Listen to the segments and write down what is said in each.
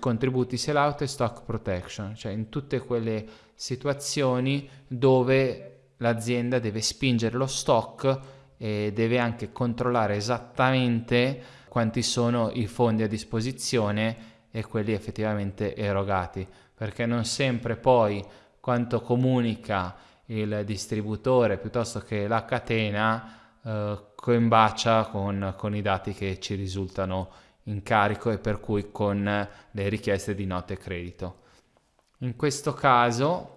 contributi sellout e stock protection, cioè in tutte quelle situazioni dove l'azienda deve spingere lo stock e deve anche controllare esattamente quanti sono i fondi a disposizione e quelli effettivamente erogati, perché non sempre poi quanto comunica il distributore piuttosto che la catena eh, coimbacia con, con i dati che ci risultano in carico e per cui con le richieste di note credito. In questo caso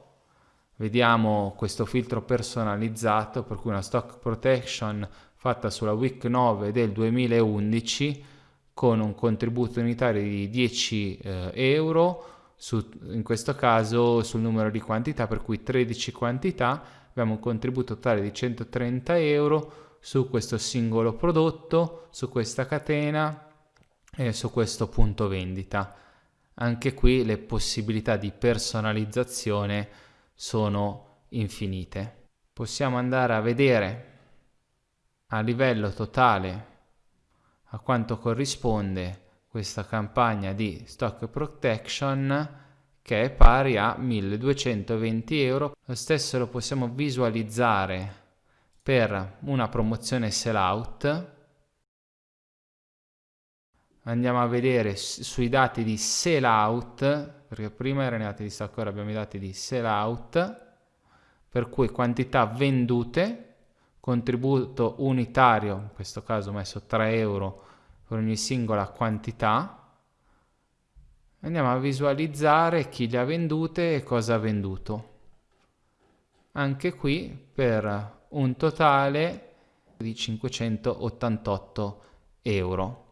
vediamo questo filtro personalizzato per cui una stock protection fatta sulla week 9 del 2011 con un contributo unitario di 10 eh, euro su, in questo caso sul numero di quantità per cui 13 quantità abbiamo un contributo totale di 130 euro su questo singolo prodotto su questa catena e su questo punto vendita. Anche qui le possibilità di personalizzazione sono infinite. Possiamo andare a vedere a livello totale a quanto corrisponde questa campagna di stock protection che è pari a 1220 euro. Lo stesso lo possiamo visualizzare per una promozione sell out andiamo a vedere sui dati di sell out perché prima erano i dati di stock ora abbiamo i dati di sell out per cui quantità vendute contributo unitario in questo caso ho messo 3 euro per ogni singola quantità. Andiamo a visualizzare chi le ha vendute e cosa ha venduto. Anche qui per un totale di 588 euro